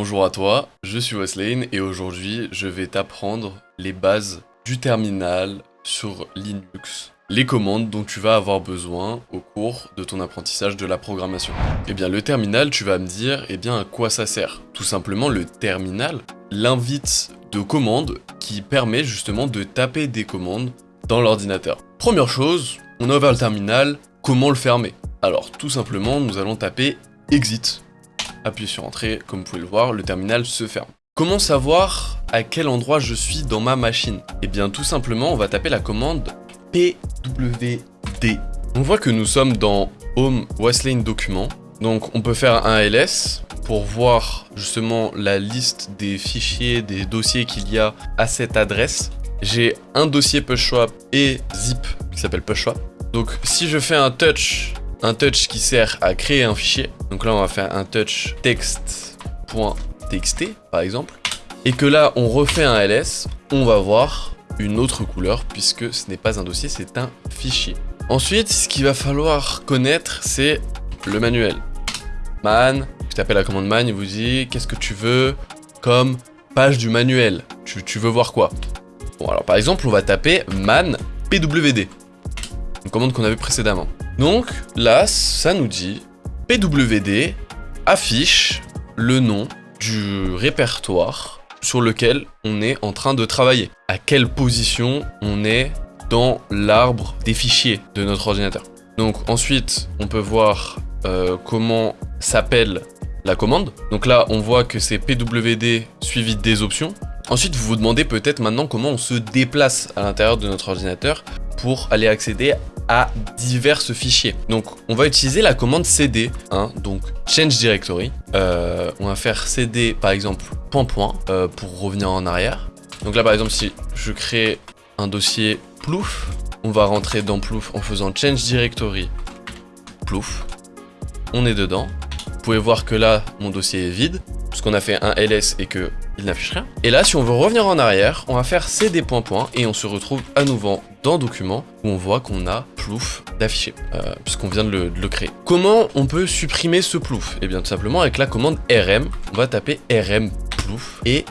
Bonjour à toi, je suis Weslane et aujourd'hui je vais t'apprendre les bases du terminal sur Linux, les commandes dont tu vas avoir besoin au cours de ton apprentissage de la programmation. Eh bien le terminal, tu vas me dire, eh bien à quoi ça sert? Tout simplement le terminal, l'invite de commandes qui permet justement de taper des commandes dans l'ordinateur. Première chose, on a ouvert le terminal, comment le fermer? Alors tout simplement, nous allons taper exit Appuyez sur entrée, comme vous pouvez le voir, le terminal se ferme. Comment savoir à quel endroit je suis dans ma machine? Eh bien tout simplement, on va taper la commande pwd. On voit que nous sommes dans Home Westlane Document. Donc on peut faire un ls pour voir justement la liste des fichiers, des dossiers qu'il y a à cette adresse. J'ai un dossier pushswap et zip qui s'appelle pushswap. Donc si je fais un touch un touch qui sert à créer un fichier. Donc là, on va faire un touch text.txt, par exemple. Et que là, on refait un ls, on va voir une autre couleur, puisque ce n'est pas un dossier, c'est un fichier. Ensuite, ce qu'il va falloir connaître, c'est le manuel. Man, tu tapez la commande man, il vous dit qu'est-ce que tu veux comme page du manuel? Tu, tu veux voir quoi? Bon, alors par exemple, on va taper man pwd. Une commande qu'on avait précédemment. Donc là, ça nous dit PWD affiche le nom du répertoire sur lequel on est en train de travailler. À quelle position on est dans l'arbre des fichiers de notre ordinateur. Donc ensuite, on peut voir euh, comment s'appelle la commande. Donc là, on voit que c'est pwd suivi des options. Ensuite, vous vous demandez peut-être maintenant comment on se déplace à l'intérieur de notre ordinateur pour aller accéder à divers fichiers. Donc, on va utiliser la commande cd, hein, donc change directory. Euh, on va faire cd, par exemple, point point, euh, pour revenir en arrière. Donc là, par exemple, si je crée un dossier plouf, on va rentrer dans plouf en faisant change directory plouf. On est dedans. Vous pouvez voir que là, mon dossier est vide, puisqu'on a fait un ls et que il n'affiche rien. Et là, si on veut revenir en arrière, on va faire cd point point et on se retrouve à nouveau dans document où on voit qu'on a plouf d'afficher, euh, puisqu'on vient de le, créer. Comment on peut supprimer ce plouf? Eh bien tout simplement avec la commande rm, on va taper rm plouf et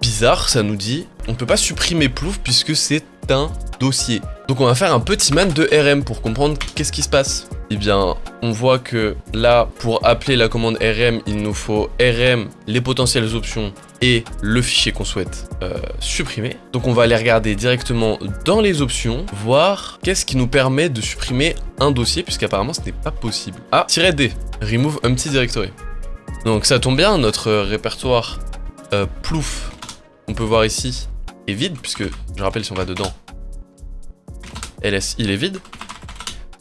bizarre, ça nous dit on peut pas supprimer plouf puisque c'est un dossier. Donc on va faire un petit man de rm pour comprendre qu'est-ce qui se passe. Eh bien, on voit que là, pour appeler la commande rm, il nous faut rm, les potentielles options le fichier qu'on souhaite euh, supprimer. Donc on va aller regarder directement dans les options, voir qu'est-ce qui nous permet de supprimer un dossier, puisqu'apparemment ce n'est pas possible. Ah, -d, remove empty directory. Donc ça tombe bien, notre répertoire euh, plouf, on peut voir ici, est vide, puisque je rappelle si on va dedans, ls il est vide.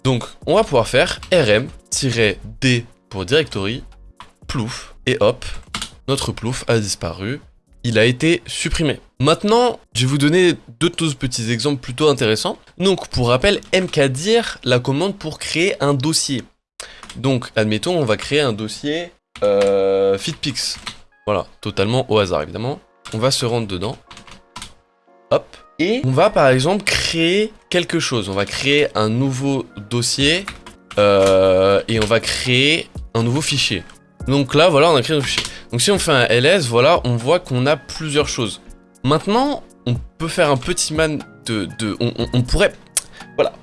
Donc on va pouvoir faire rm-d pour directory, plouf, et hop, notre plouf a disparu, il a été supprimé. Maintenant, je vais vous donner deux petits exemples plutôt intéressants. Donc, pour rappel, mkdir, la commande pour créer un dossier. Donc, admettons, on va créer un dossier euh, fitpix. Voilà, totalement au hasard, évidemment. On va se rendre dedans. Hop. Et on va, par exemple, créer quelque chose. On va créer un nouveau dossier euh, et on va créer un nouveau fichier. Donc là, voilà, on a créé un fichier. Donc si on fait un ls, voilà, on voit qu'on a plusieurs choses. Maintenant, on peut faire un petit man de... on, pourrait... Voilà,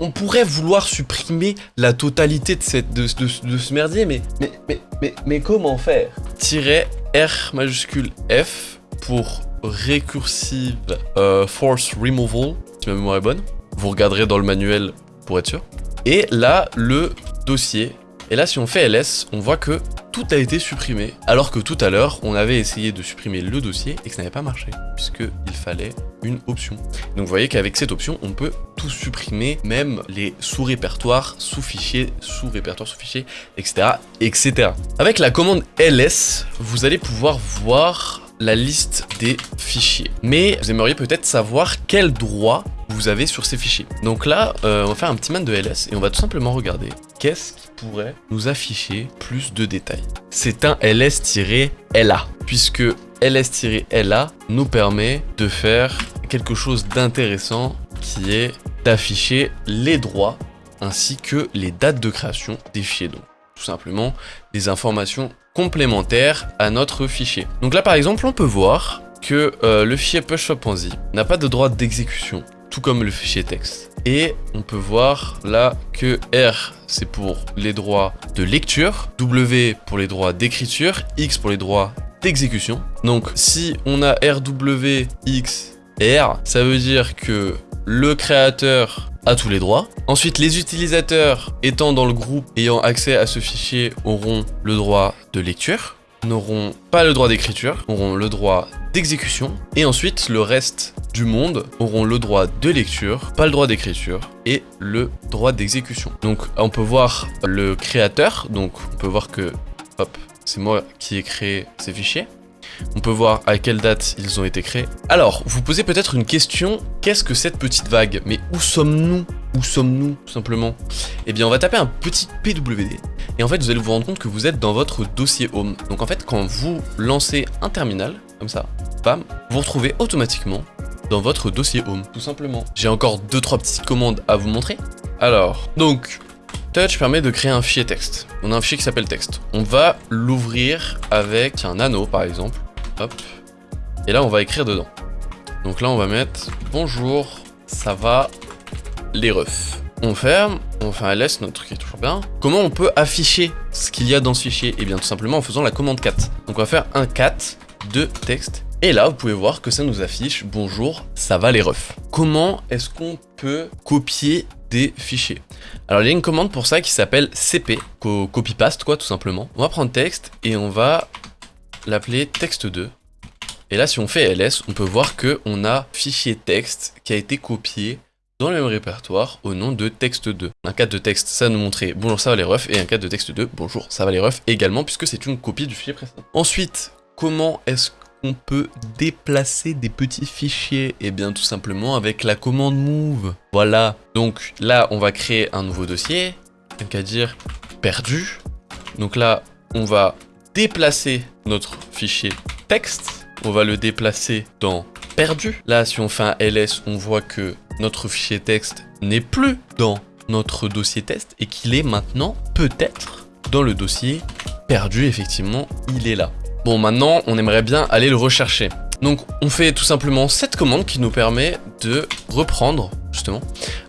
on, pourrait vouloir supprimer la totalité de, cette, de, ce merdier, mais, mais, mais, mais, mais comment faire? R majuscule F pour Recursive euh, Force Removal, si ma mémoire est bonne. Vous regarderez dans le manuel pour être sûr. Et là, le dossier. Et là, si on fait ls, on voit que tout a été supprimé, alors que tout à l'heure, on avait essayé de supprimer le dossier et que ça n'avait pas marché, puisqu'il fallait une option. Donc vous voyez qu'avec cette option, on peut tout supprimer, même les sous-répertoires, sous-fichiers, sous-répertoires, sous-fichiers, etc., etc. Avec la commande ls, vous allez pouvoir voir la liste des fichiers. Mais vous aimeriez peut-être savoir quel droit vous avez sur ces fichiers. Donc là, euh, on va faire un petit man de ls et on va tout simplement regarder qu'est-ce qui pourrait nous afficher plus de détails. C'est un ls-la, puisque ls-la nous permet de faire quelque chose d'intéressant qui est d'afficher les droits ainsi que les dates de création des fichiers. Donc tout simplement les informations complémentaires à notre fichier. Donc là par exemple on peut voir que euh, le fichier pushshop.zip n'a pas de droit d'exécution, tout comme le fichier texte. Et on peut voir là que R c'est pour les droits de lecture, W pour les droits d'écriture, X pour les droits d'exécution. Donc si on a RW, X R, ça veut dire que le créateur a tous les droits. Ensuite, les utilisateurs étant dans le groupe ayant accès à ce fichier auront le droit de lecture, n'auront pas le droit d'écriture, auront le droit d'exécution, et ensuite le reste du monde auront le droit de lecture, pas le droit d'écriture, et le droit d'exécution. Donc on peut voir le créateur, donc on peut voir que, hop, c'est moi qui ai créé ces fichiers. On peut voir à quelle date ils ont été créés. Alors, vous posez peut-être une question, qu'est-ce que cette petite vague? Mais où sommes-nous? Où sommes-nous, tout simplement? Eh bien, on va taper un petit PWD, et en fait, vous allez vous rendre compte que vous êtes dans votre dossier Home. Donc en fait, quand vous lancez un terminal, comme ça, bam, vous vous retrouvez automatiquement dans votre dossier Home, tout simplement. J'ai encore deux trois petites commandes à vous montrer. Alors, donc, Touch permet de créer un fichier texte. On a un fichier qui s'appelle texte. On va l'ouvrir avec un anneau, par exemple. Hop. Et là, on va écrire dedans. Donc là, on va mettre « Bonjour, ça va les refs ». On ferme, on fait un ls, notre truc est toujours bien. Comment on peut afficher ce qu'il y a dans ce fichier? Eh bien, tout simplement en faisant la commande cat. Donc on va faire un cat de texte. Et là, vous pouvez voir que ça nous affiche « Bonjour, ça va les refs ». Comment est-ce qu'on peut copier des fichiers? Alors il y a une commande pour ça qui s'appelle cp, copy-paste quoi tout simplement. On va prendre texte et on va l'appeler texte2. Et là si on fait ls, on peut voir que on a fichier texte qui a été copié dans le même répertoire au nom de texte2. Un cadre de texte, ça nous montrer bonjour ça va les refs, et un cadre de texte 2, bonjour ça va les refs également, puisque c'est une copie du fichier précédent. Ensuite, comment est-ce on peut déplacer des petits fichiers Et eh bien tout simplement avec la commande move. Voilà, donc là on va créer un nouveau dossier, donc à dire perdu. Donc là on va déplacer notre fichier texte, on va le déplacer dans perdu. Là si on fait un ls, on voit que notre fichier texte n'est plus dans notre dossier test et qu'il est maintenant peut-être dans le dossier perdu, effectivement, il est là. Bon, maintenant, on aimerait bien aller le rechercher. Donc, on fait tout simplement cette commande qui nous permet de reprendre, justement.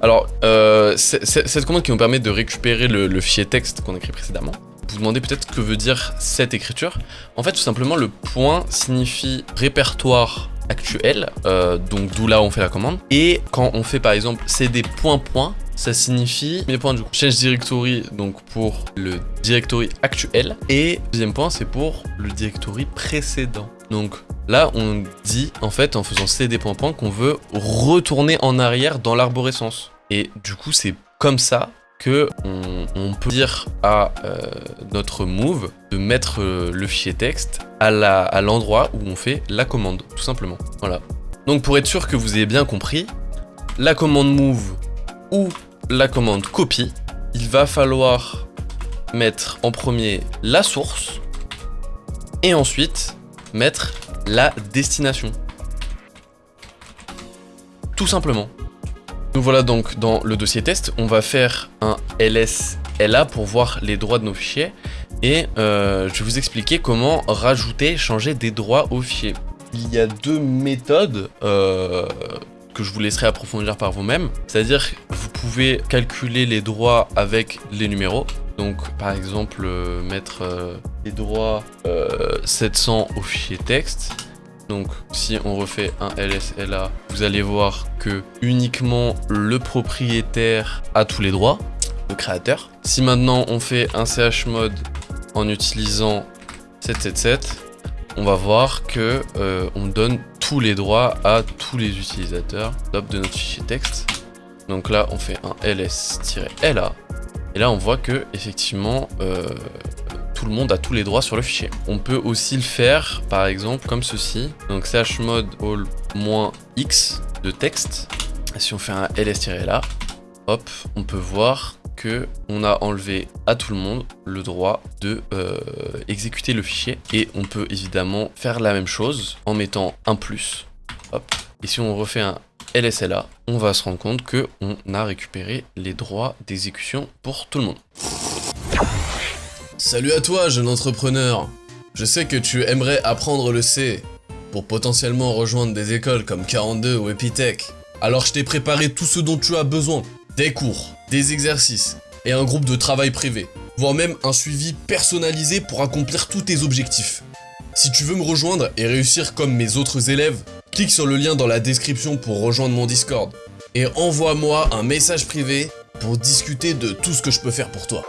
Alors, euh, cette commande qui nous permet de récupérer le, fichier texte qu'on a écrit précédemment. Vous vous demandez peut-être que veut dire cette écriture. En fait, tout simplement, le point signifie répertoire actuel, euh, donc d'où là on fait la commande. Et quand on fait par exemple cd point point, ça signifie mes points du coup. Change directory donc pour le directory actuel et deuxième point c'est pour le directory précédent. Donc là on dit en fait en faisant cd point point qu'on veut retourner en arrière dans l'arborescence. Et du coup c'est comme ça que on, peut dire à euh, notre move de mettre euh, le fichier texte à l'endroit où on fait la commande, tout simplement. Voilà. Donc pour être sûr que vous ayez bien compris, la commande move ou la commande copy, il va falloir mettre en premier la source et ensuite mettre la destination. Tout simplement. Nous voilà donc dans le dossier test. On va faire un LSLA pour voir les droits de nos fichiers. Et euh, je vais vous expliquer comment rajouter, changer des droits au fichier. Il y a deux méthodes euh, que je vous laisserai approfondir par vous-même. C'est-à-dire vous pouvez calculer les droits avec les numéros. Donc par exemple euh, mettre euh, les droits 700 euh, au fichier texte. Donc si on refait un LSLA, vous allez voir que uniquement le propriétaire a tous les droits, le créateur. Si maintenant on fait un chmod en utilisant 777, on va voir que on donne les droits à tous les utilisateurs de notre fichier texte. Donc là, on fait un ls-la. Et là, on voit que effectivement, euh, tout le monde a tous les droits sur le fichier. On peut aussi le faire, par exemple, comme ceci. Donc chmod all-x de texte. Si on fait un ls-la, hop, on peut voir on a enlevé à tout le monde le droit de euh, exécuter le fichier. Et on peut évidemment faire la même chose en mettant un plus. Hop. Et si on refait un LSLA, on va se rendre compte que on a récupéré les droits d'exécution pour tout le monde. Salut à toi, jeune entrepreneur Je sais que tu aimerais apprendre le C pour potentiellement rejoindre des écoles comme 42 ou Epitech. Alors je t'ai préparé tout ce dont tu as besoin. Des cours, des exercices et un groupe de travail privé, voire même un suivi personnalisé pour accomplir tous tes objectifs. Si tu veux me rejoindre et réussir comme mes autres élèves, clique sur le lien dans la description pour rejoindre mon Discord et envoie-moi un message privé pour discuter de tout ce que je peux faire pour toi.